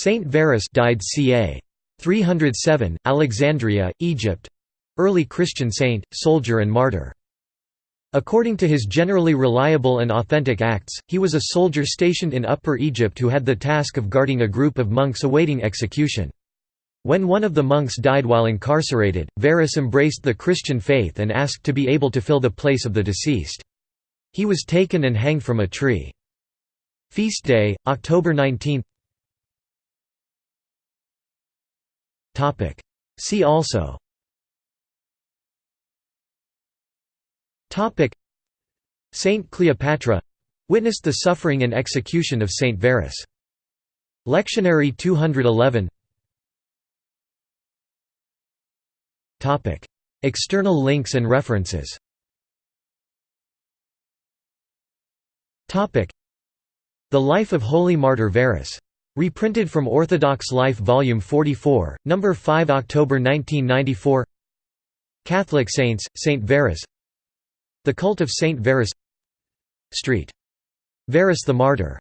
Saint Varus died ca. 307, Alexandria, Egypt. Early Christian saint, soldier and martyr. According to his generally reliable and authentic acts, he was a soldier stationed in Upper Egypt who had the task of guarding a group of monks awaiting execution. When one of the monks died while incarcerated, Varus embraced the Christian faith and asked to be able to fill the place of the deceased. He was taken and hanged from a tree. Feast day, October 19 See also. Saint Cleopatra witnessed the suffering and execution of Saint Varus. Lectionary 211 External links and references. The Life of Holy Martyr Varus Reprinted from Orthodox Life Volume 44, No. 5 October 1994 Catholic Saints, Saint Varus The Cult of Saint Varus Street. Varus the Martyr